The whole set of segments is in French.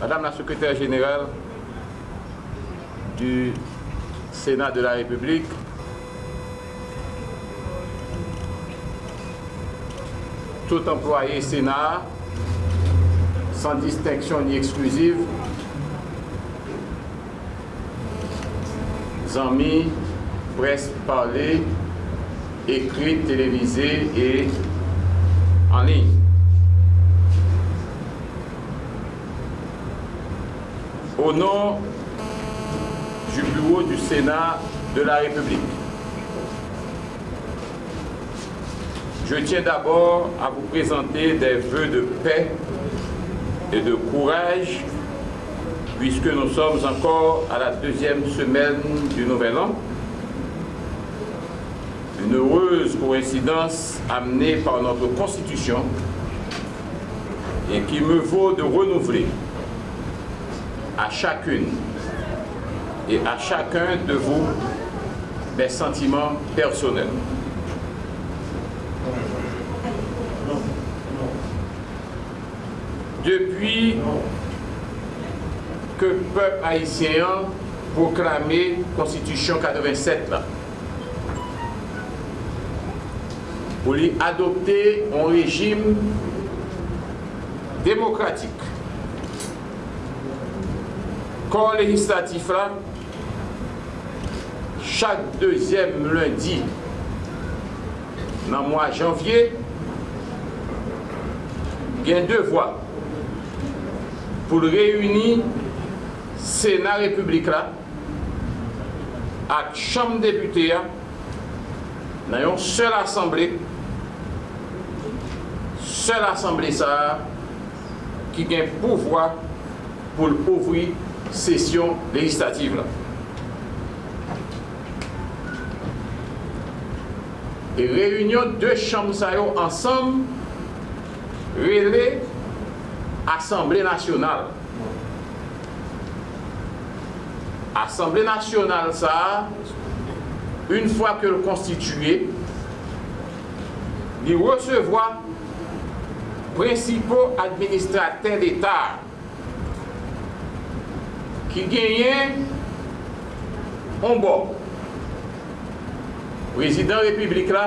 Madame la secrétaire générale du Sénat de la République, tout employé Sénat, sans distinction ni exclusive, amis, presse parlée, écrite, télévisée et en ligne. Au nom du bureau du Sénat de la République, je tiens d'abord à vous présenter des vœux de paix et de courage puisque nous sommes encore à la deuxième semaine du Nouvel An. Une heureuse coïncidence amenée par notre Constitution et qui me vaut de renouveler à chacune et à chacun de vous mes sentiments personnels. Depuis que le peuple haïtien proclamé Constitution 87 là. pou li adopte an rejim demokratik. Kon legislatif la, chak deuxième lundi nan mwa janvye, gen devwa pou l reyuni Sénat Republik la ak chanm deputé ya nan yon sel asemblé seule assemblée, ça, qui a pouvoir pour ouvrir session législative là. Et réunion deux chambres ensemble, relais Assemblée nationale. Assemblée nationale, ça, une fois que le constitué, il recevoir prinsipo administrater l'Etat ki genyen on bo prezident republik la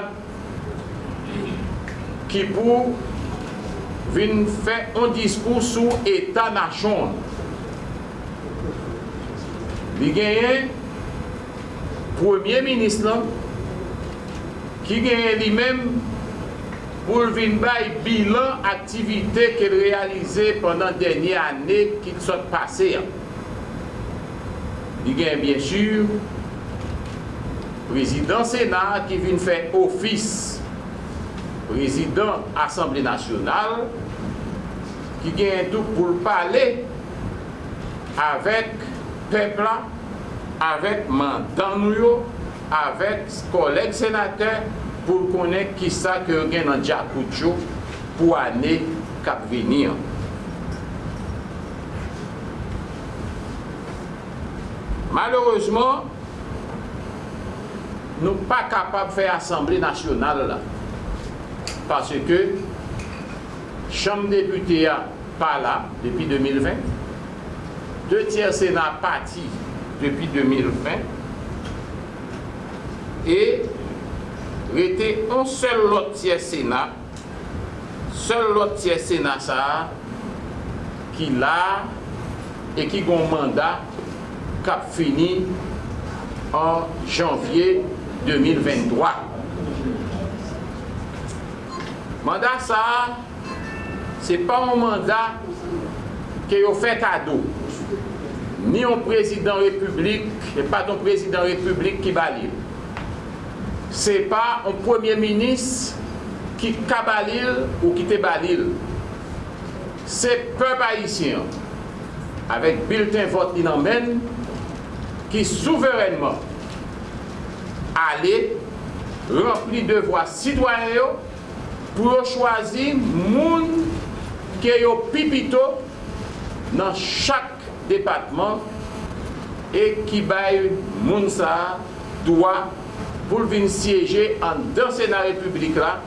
ki pou vin fè an diskou sou etat nachon li genyen premier ministre la ki genyen li menm pou l vin bay bilan aktivite ke l realize pendant denye ane ki l sot pase an. Li gen, bien chur, prezident Senat ki vin fè ofis prezident Assemblée Nationale ki gen tout pou l pale avèk pepla, avèk mandan nou yo, avèk kolek senatèr, ça que gagne dans Djakoucho pour l'année qui venir. Malheureusement, nous ne sommes pas capables de faire Assemblée nationale là. Parce que Chambre députée pas là depuis 2020. Deux tiers Sénat parti depuis 2020. Et rete an sel lot tiye Sena, sel lot tiye Sena sa, ki la, e ki gon manda, kap fini an janvye 2023. Manda sa, se pa an manda ke yo fe kado. Ni an prezident republik, e pa ton prezident republik ki bali yo. se pa an premier minis ki kabalil ou ki te balil. Se pep haisyen, avek bilten vot li nan men, ki souverenman ale rempli devwa sidwanyo yo pou yo chwazi moun ke yo pipito nan chak depatman e ki bay moun sa dwa pou l vin siyeje an dan senat republik la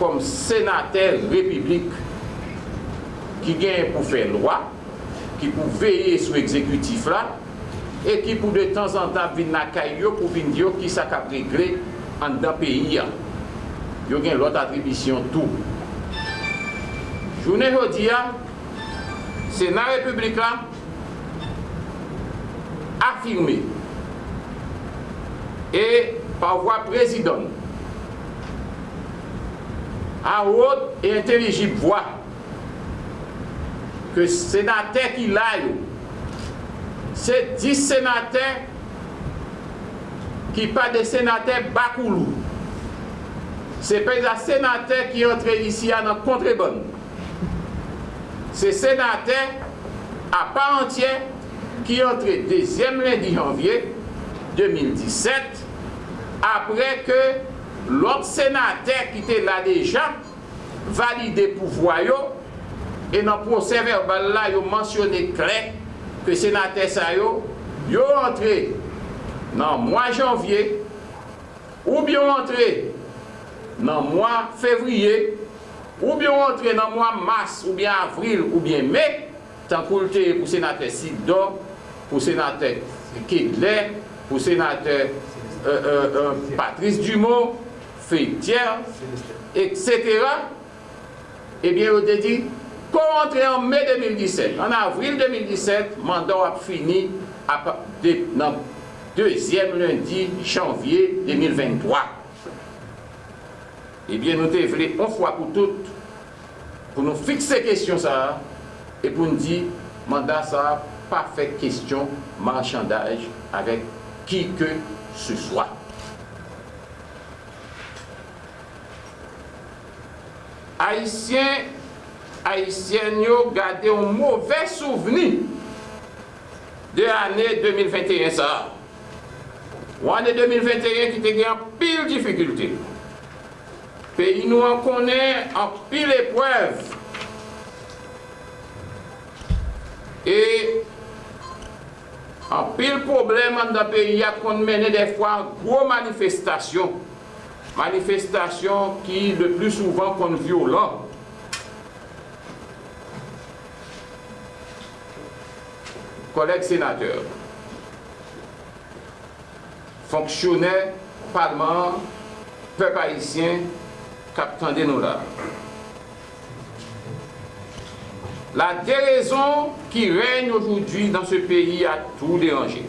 kom senatel republik ki gen pou fè lwa, ki pou veye sou ekzekutif la, e ki pou de tan zan tan vin nakay yo pou vin diyo ki sa kap regle an dan peyi ya. Yo gen lot atribisyon tou. Jounen jodi ya, Senat Republik la, afirme, e par voie présidente à haute et intelligible voix que sénateur qui l'a c'est 10 sénateurs qui pas des sénateurs Bakoulou. C'est pas des sénateurs qui entrent ici à notre contrebande. C'est sénateurs à part entière qui entrent deuxième lundi janvier 2017 apre ke lot senater ki te la deja valide pou voyo e nan proses verbal la yo mensyone kre ke senater sa yo yo rentre nan mwa janvye ou bi yo rentre nan mwa fevriye ou bi yo rentre nan mwa mars ou bi avril ou bi me tan koulte pou senater Sidon pou senater Kidler pou senater euh, euh, euh, Patrice Dumont, Fétière, etc. Eh bien, on a dit pour rentrer en mai 2017, en avril 2017, mandat a fini dans le deuxième lundi janvier 2023. Eh bien, nous devons une fois pour toutes, pour nous fixer question ça, et pour nous dire, mandat ça, pas fait question marchandage avec qui que ce soir. Haïtien, Haïtien yo gade un mauvais souveni de ane 2021 sa. Ou ane 2021 ki te gen an pil dificulte. Peyi nou an konen an pil epwev. E en pile problème dans le pays, qu'on mené des fois gros manifestations. Manifestations qui le plus souvent sont violentes. collègues sénateurs, fonctionnaires, parlement, peuple haïtien, capitaine nous là. Déraison qui règne aujourd'hui dans ce pays a tout dérangé.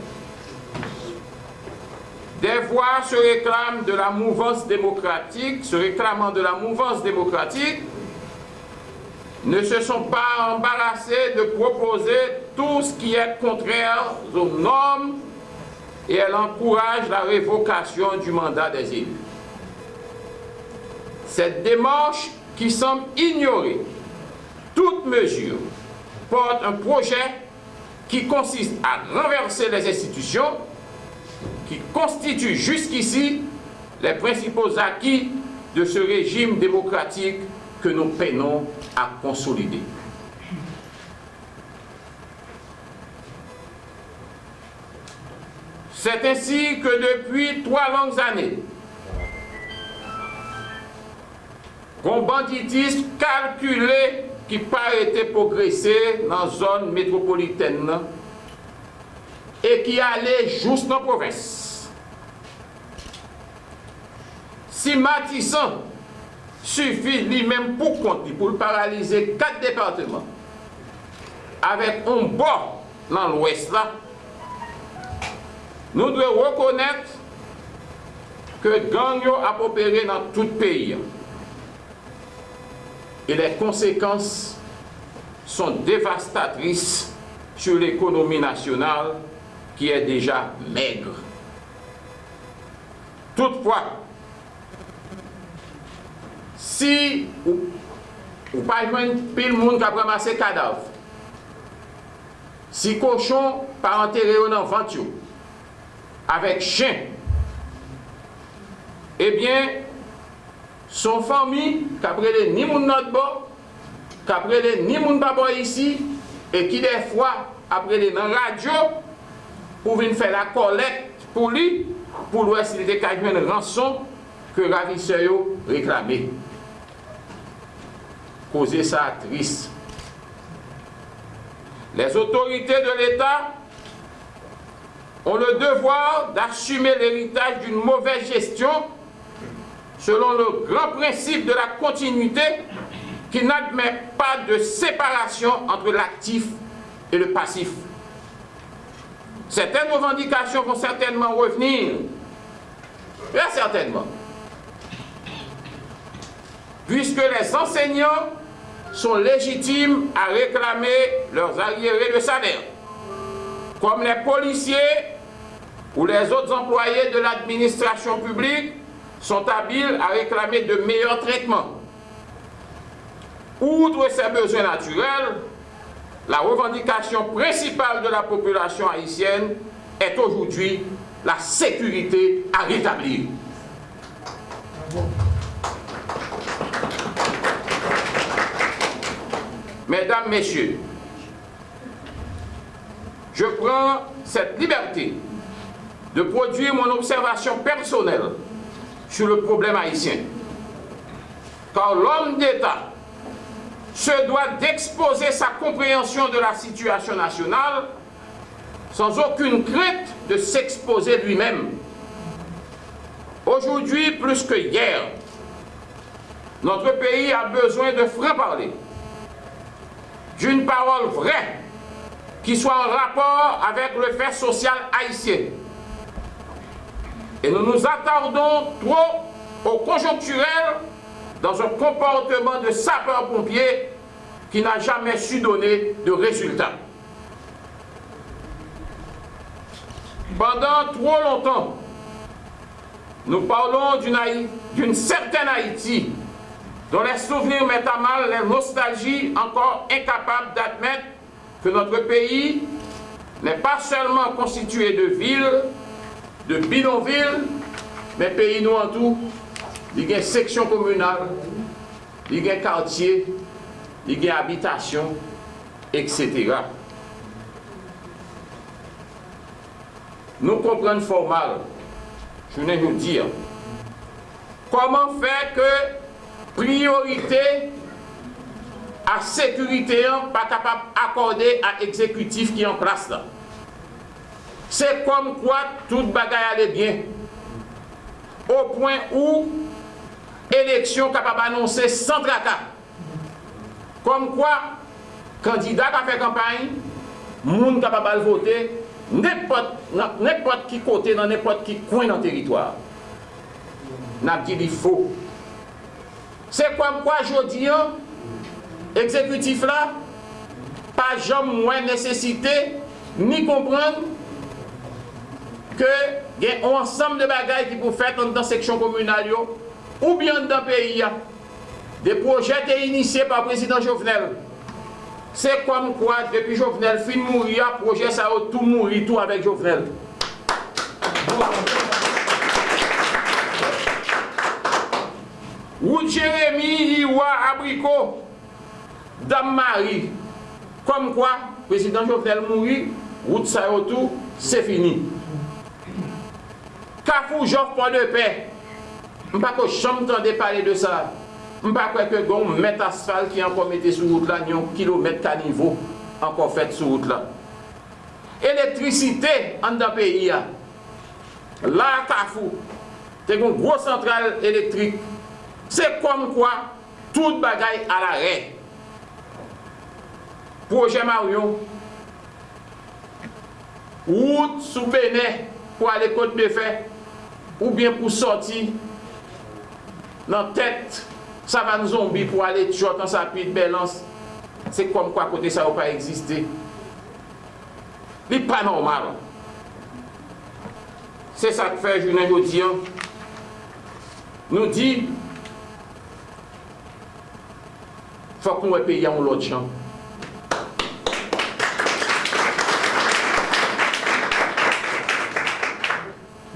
Des voix se réclament de la mouvance démocratique, se réclamant de la mouvance démocratique, ne se sont pas embarrassés de proposer tout ce qui est contraire aux normes et elle encourage la révocation du mandat des élus. Cette démarche qui semble ignorer toute mesure porte un projet qui consiste à renverser les institutions qui constituent jusqu'ici les principaux acquis de ce régime démocratique que nous peinons à consolider. C'est ainsi que depuis trois longues années, un banditisme calculé ki pa ete progresè nan zon metropoliten nan, e ki ale jous nan provins. Si Matisan sufi li men pou konti pou l paralize kat departement, avek on bo nan l ouest la, nou dwe rekonet ke gang yo apopere nan tout peyi an. et les conséquences sont dévastatrices sur l'économie nationale qui est déjà maigre. Toutefois, si ou, ou pa jwen pil moun ka pramase kadav, si koshon pa anterre yo nan vant yo, avek chen, ebyen, eh son famille, qui ni mon notre qui ni mon papa ici, et qui des fois, après dans la radio, pour venir faire la collecte pour lui, pour l'Ouest, il était une rançon que ravisseurs réclamait. Causer ça triste. Les autorités de l'État ont le devoir d'assumer l'héritage d'une mauvaise gestion selon le grand principe de la continuité qui n'admet pas de séparation entre l'actif et le passif. Certaines revendications vont certainement revenir, très certainement, puisque les enseignants sont légitimes à réclamer leurs arriérés de salaire, comme les policiers ou les autres employés de l'administration publique sont habiles à réclamer de meilleurs traitements. Outre ces besoins naturels, la revendication principale de la population haïtienne est aujourd'hui la sécurité à rétablir. Mesdames, Messieurs, je prends cette liberté de produire mon observation personnelle sur le problème haïtien. Car l'homme d'État se doit d'exposer sa compréhension de la situation nationale sans aucune crainte de s'exposer lui-même. Aujourd'hui, plus que hier, notre pays a besoin de franc-parler, d'une parole vraie qui soit en rapport avec le fait social haïtien. Et nous nous attardons trop au conjoncturel dans un comportement de sapeur-pompier qui n'a jamais su donner de résultats. Pendant trop longtemps, nous parlons d'une certaine Haïti dont les souvenirs mettent à mal les nostalgies encore incapables d'admettre que notre pays n'est pas seulement constitué de villes, de Bidonville, men peyi nou an tou, li gen seksyon komunal, li gen kantye, li gen abitasyon, etc. Nou kompren formal, jounen nou dir, koman fè ke priorite a sekurite an pa kapab akorde a ekzekutif ki an plas la. Se kom kwa tout bagay ale bien. Ou poin ou, eleksyon kapab anonsen san traka. Kom kwa, kandida ka fe kampany, moun kapab al vote, nepot ki kote nan nepot ki kwen nan teritwa. Nan ki li fo. Se kom kwa jodi an, ekzekutif la, pa jom mwen nesesite, ni kompran, que y a un ensemble de bagages qui peuvent faire dans la section communale ou bien dans le pays. Des projets étaient initiés par le président Jovenel. C'est comme quoi, depuis Jovenel, fin mourir, projet ça a tout mourir, tout avec Jovenel. Ou Jérémy, Iwa, Abricot, Dame Marie. Comme quoi, président Jovenel mourit, route ça tout, c'est fini. Kafou Jof pon de pe. Mpa ko chanm tan de pale de sa. Mpa kwe ke gon met asfal ki ankon mette sou wout la, nyon kilomet ka nivou ankon fet sou wout la. Elektrisite an da peyi ya. La kafou. Te kon gwo sentral elektrik. Se kom kwa, tout bagay ala re. Proje Marion. Wout sou pene pou ale kote me fey. ou bien pou soti nan tet savan zombi pou ale tchot an sa api de belans, se kom kwa kote sa ou pa egziste. Li pa normal. Se sa te fe jounen jodi an, nou di, fok nou e pe yon lot chan.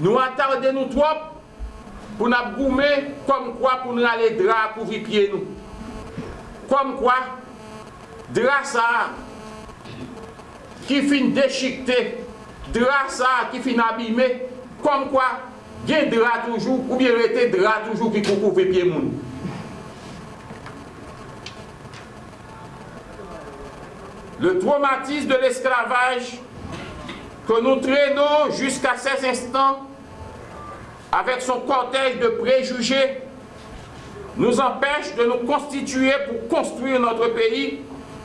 Nous attardons nous trop pour nous goumer comme quoi pour nous aller drap pour pieds nous. Comme quoi, drap ça qui finit déchiqueté, drap ça qui finit abîmé, comme quoi gen dra toujou, ou bien rete dra toujou ki koukou ve pie moun. Le traumatisme de l'esclavage que nous traînons jusqu'à ces instants avec son cortège de préjugés nous empêche de nous constituer pour construire notre pays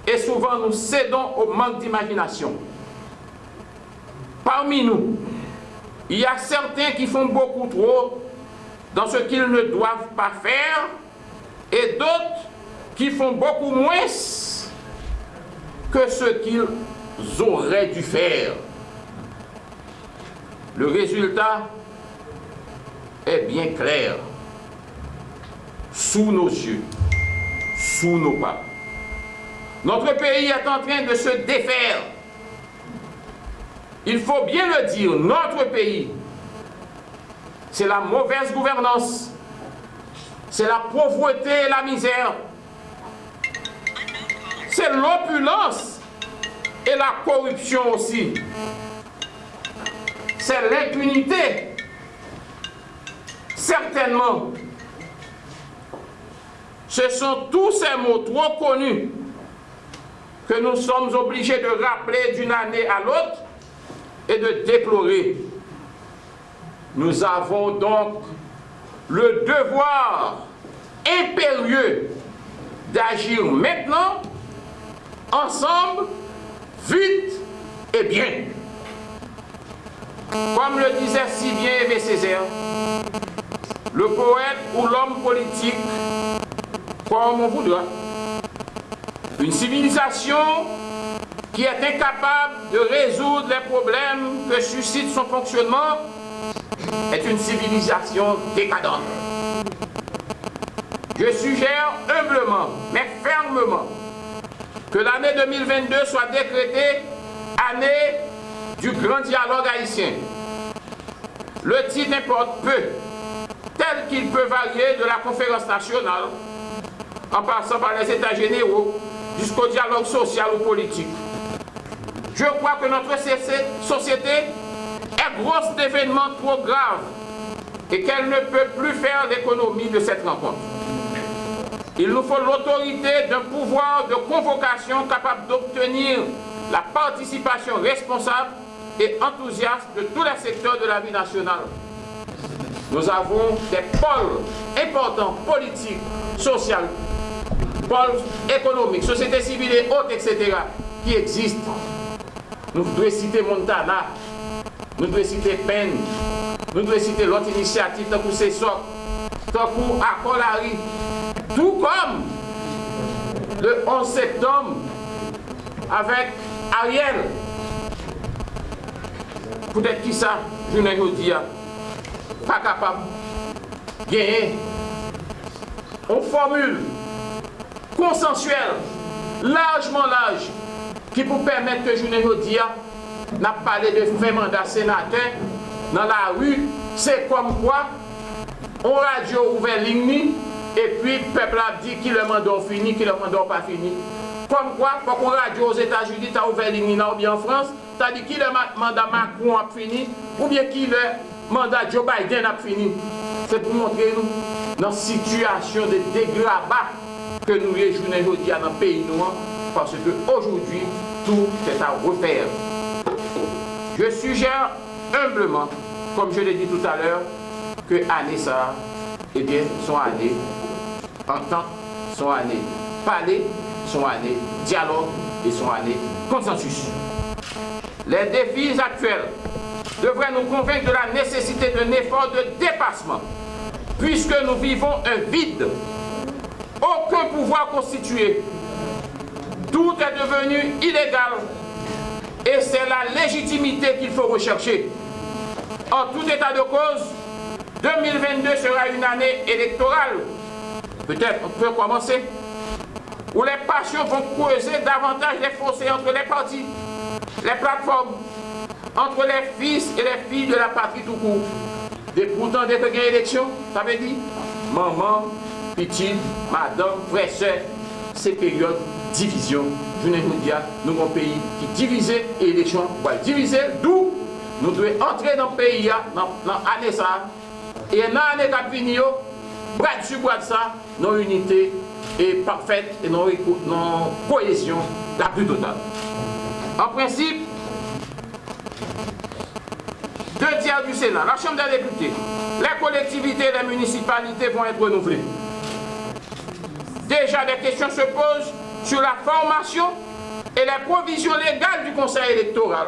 et souvent nous cédons au manque d'imagination. Parmi nous, il y a certains qui font beaucoup trop dans ce qu'ils ne doivent pas faire et d'autres qui font beaucoup moins que ce qu'ils auraient dû faire. Le résultat est bien clair. Sous nos yeux, sous nos pas. Notre pays est en train de se défaire. Il faut bien le dire, notre pays, c'est la mauvaise gouvernance, c'est la pauvreté et la misère, c'est l'opulence et la corruption aussi. C'est l'impunité. Certainement, ce sont tous ces mots trop connus que nous sommes obligés de rappeler d'une année à l'autre et de déplorer. Nous avons donc le devoir impérieux d'agir maintenant ensemble, vite et bien. Comme le disait si bien Aimé Césaire, le poète ou l'homme politique, comme on voudra, une civilisation qui est incapable de résoudre les problèmes que suscite son fonctionnement est une civilisation décadente. Je suggère humblement, mais fermement, que l'année 2022 soit décrétée année du grand dialogue haïtien. Le titre importe peu, qu'il peut varier de la conférence nationale, en passant par les états généraux, jusqu'au dialogue social ou politique. Je crois que notre société est grosse d'événements trop graves et qu'elle ne peut plus faire l'économie de cette rencontre. Il nous faut l'autorité d'un pouvoir de convocation capable d'obtenir la participation responsable et enthousiaste de tous les secteurs de la vie nationale. Nous avons des pôles importants, politiques, sociaux, pôles économiques, sociétés civiles et autres, etc., qui existent. Nous devons citer Montana, nous devons citer Penn, nous devons citer l'autre initiative, tant que c'est ça, tant Akolari, tout comme le 11 septembre avec Ariel. Peut-être qui ça, je ne dis pas pa kapab genye. On formule konsensuel lajman laj ki pou permette ke jounen jodi ya nap pale de fè mandat senatè nan la ru se kom kwa on radyo ouve ligni epi pepl ap di ki le mandor fini ki le mandor pa fini. Kom kwa pou kon radyo os Etats-Unis ta ouve ligni nan ou bi an Frans ta di ki le mandat Macron ap fini ou bien ki le mandat Joe Biden a fini. C'est pour montrer nous dans situation de dégrabat que nous réjouissons aujourd'hui dans le pays noir, parce qu'aujourd'hui, tout est à refaire. Je suggère humblement, comme je l'ai dit tout à l'heure, que année ça, eh bien, sont années entente, son année parler, son année dialogue et son année consensus. Les défis actuels devraient nous convaincre de la nécessité d'un effort de dépassement, puisque nous vivons un vide, aucun pouvoir constitué, tout est devenu illégal et c'est la légitimité qu'il faut rechercher. En tout état de cause, 2022 sera une année électorale peut-être on peut commencer, où les passions vont creuser davantage les fossés entre les partis, les plateformes, entre les fils et les filles de la patrie tout court. Et pourtant, dès que gagne élection, ça veut dire maman, petite, madame, frère, sœur, c'est période division. Je ne vous dis nous avons un pays qui divisé et l'élection va diviser, d'où nous devons entrer dans le pays, dans, dans l'année ça. Et dans l'année qui vient, bras dessus, bras de ça, non dans l'unité est parfaite et dans, dans cohésion la plus totale. En principe, du Sénat, la Chambre des députés, les collectivités et les municipalités vont être renouvelées. Déjà, des questions se posent sur la formation et les provisions légales du Conseil électoral,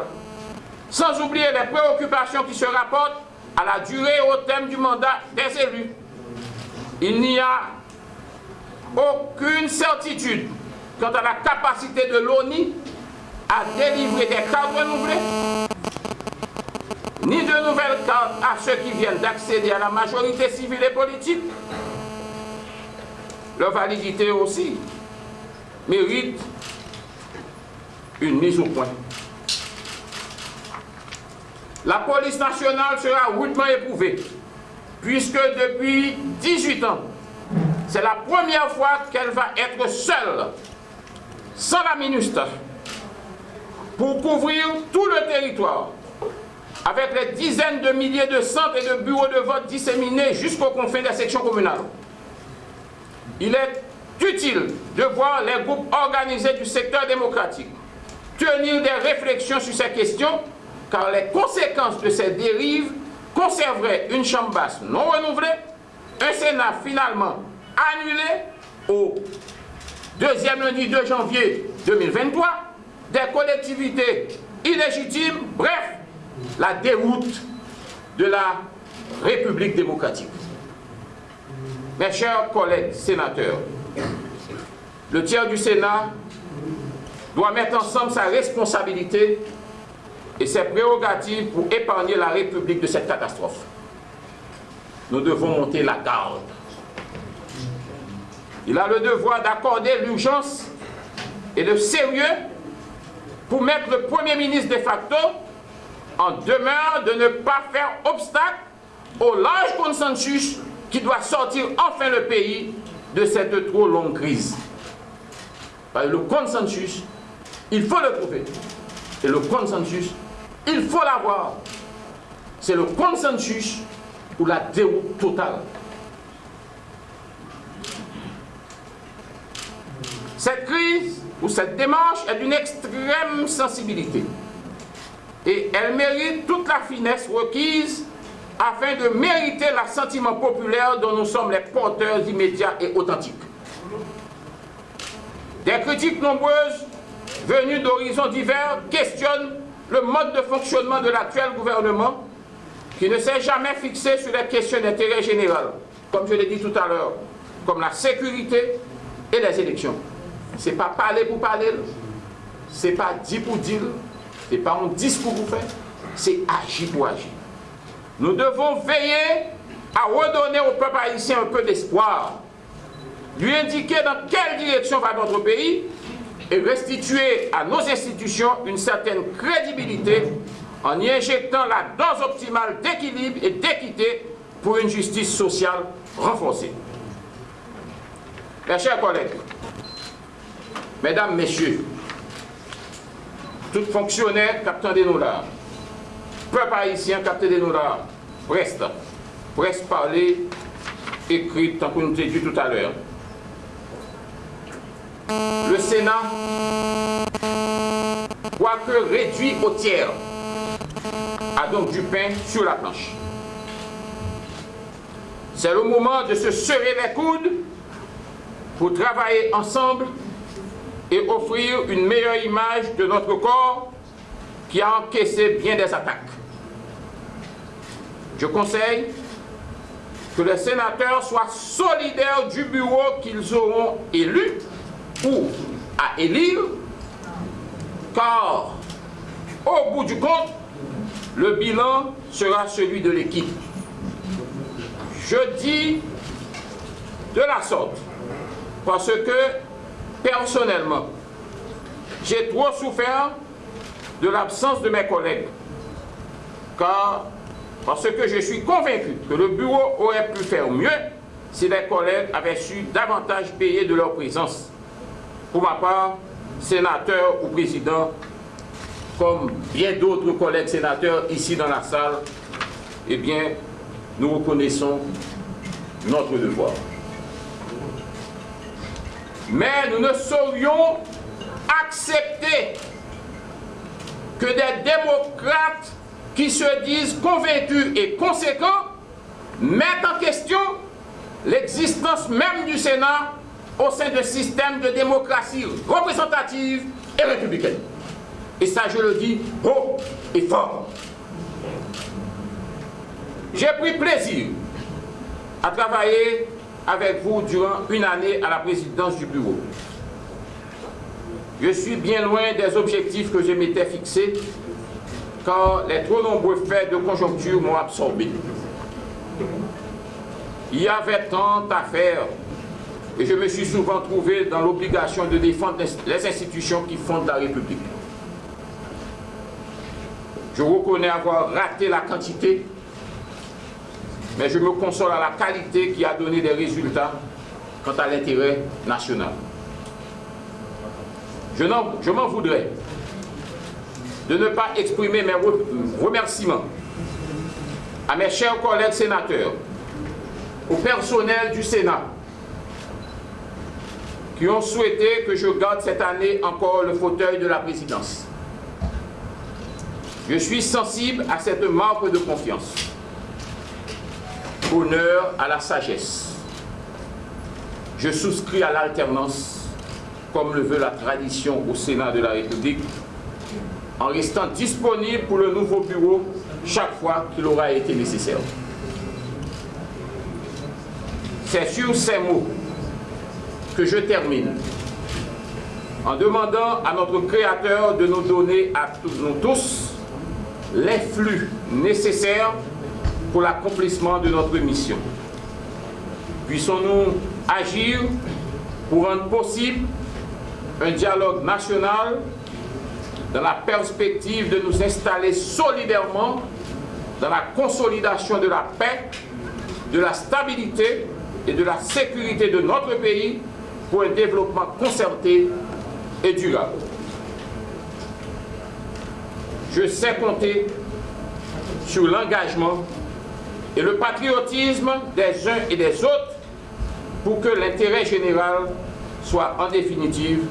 sans oublier les préoccupations qui se rapportent à la durée et au thème du mandat des élus. Il n'y a aucune certitude quant à la capacité de l'ONI à délivrer des cartes renouvelées, ni de nouvelles cartes à ceux qui viennent d'accéder à la majorité civile et politique. Leur validité aussi mérite une mise au point. La police nationale sera rudement éprouvée, puisque depuis 18 ans, c'est la première fois qu'elle va être seule, sans la ministre, pour couvrir tout le territoire, avec les dizaines de milliers de centres et de bureaux de vote disséminés jusqu'aux confins des sections communales. Il est utile de voir les groupes organisés du secteur démocratique tenir des réflexions sur ces questions, car les conséquences de ces dérives conserveraient une chambre basse non renouvelée, un Sénat finalement annulé au deuxième lundi 2 janvier 2023, des collectivités illégitimes, bref, la déroute de la République démocratique. Mes chers collègues sénateurs, le tiers du Sénat doit mettre ensemble sa responsabilité et ses prérogatives pour épargner la République de cette catastrophe. Nous devons monter la garde. Il a le devoir d'accorder l'urgence et le sérieux pour mettre le Premier ministre de facto en demeure de ne pas faire obstacle au large consensus qui doit sortir enfin le pays de cette trop longue crise. le consensus il faut le trouver. Et le consensus, il faut l'avoir. C'est le consensus ou la déroute totale. Cette crise ou cette démarche est d'une extrême sensibilité et elle mérite toute la finesse requise afin de mériter l'assentiment populaire dont nous sommes les porteurs immédiats et authentiques. Des critiques nombreuses venus d'horizons divers, questionnent le mode de fonctionnement de l'actuel gouvernement qui ne s'est jamais fixé sur les questions d'intérêt général, comme je l'ai dit tout à l'heure, comme la sécurité et les élections. Ce n'est pas parler pour parler, ce n'est pas dire pour dire, pas un discours pour faire, c'est agir pour agir. Nous devons veiller à redonner au peuple haïtien un peu d'espoir, lui indiquer dans quelle direction va notre pays et restituer à nos institutions une certaine crédibilité en y injectant la dose optimale d'équilibre et d'équité pour une justice sociale renforcée. Mes chers collègues, mesdames, messieurs, tout fonctionnaire captant des dollars, peuple haïtien capté des dollars, presse, presse parler, écrite, tant qu'on nous a dit tout à l'heure, le Sénat, quoique réduit au tiers, a donc du pain sur la planche. C'est le moment de se serrer les coudes pour travailler ensemble et offrir une meilleure image de notre corps qui a encaissé bien des attaques. Je conseille que les sénateurs soient solidaires du bureau qu'ils auront élu ou à élire, car au bout du compte, le bilan sera celui de l'équipe. Je dis de la sorte, parce que personnellement, j'ai trop souffert de l'absence de mes collègues, car parce que je suis convaincu que le bureau aurait pu faire mieux si les collègues avaient su davantage payer de leur présence pour ma part, sénateur ou président, comme bien d'autres collègues sénateurs ici dans la salle, eh bien, nous reconnaissons notre devoir. Mais nous ne saurions accepter que des démocrates qui se disent convaincus et conséquents mettent en question l'existence même du Sénat au sein d'un système de démocratie représentative et républicaine. Et ça, je le dis haut et fort. J'ai pris plaisir à travailler avec vous durant une année à la présidence du bureau. Je suis bien loin des objectifs que je m'étais fixés car les trop nombreux faits de conjoncture m'ont absorbé. Il y avait tant à faire et je me suis souvent trouvé dans l'obligation de défendre les institutions qui fondent la République. Je reconnais avoir raté la quantité, mais je me console à la qualité qui a donné des résultats quant à l'intérêt national. Je, m'en voudrais de ne pas exprimer mes remerciements à mes chers collègues sénateurs, au personnel du Sénat, qui ont souhaité que je garde cette année encore le fauteuil de la présidence. Je suis sensible à cette marque de confiance. Honneur à la sagesse. Je souscris à l'alternance, comme le veut la tradition au Sénat de la République, en restant disponible pour le nouveau bureau chaque fois qu'il aura été nécessaire. C'est sur ces mots que je termine en demandant à notre Créateur de nous donner à nous tous les flux nécessaires pour l'accomplissement de notre mission. Puissons-nous agir pour rendre possible un dialogue national dans la perspective de nous installer solidairement dans la consolidation de la paix, de la stabilité et de la sécurité de notre pays pour un développement concerté et durable. Je sais compter sur l'engagement et le patriotisme des uns et des autres pour que l'intérêt général soit en définitive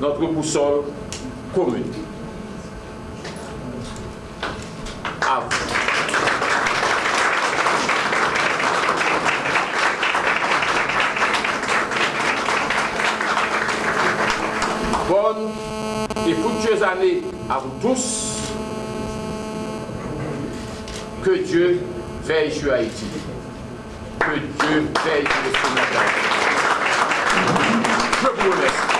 notre boussole commune. À bonne et fructueuse année à vous tous. Que Dieu veille sur Haïti. Que Dieu veille sur. Je vous remercie.